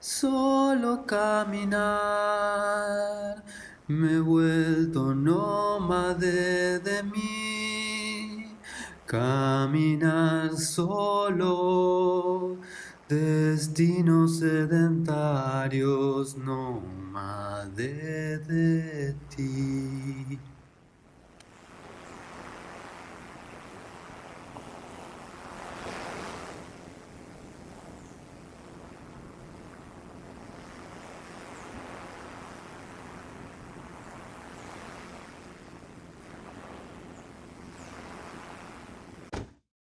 solo caminar. Me he vuelto nómade de mí, caminar solo, destinos sedentarios, nómade de ti.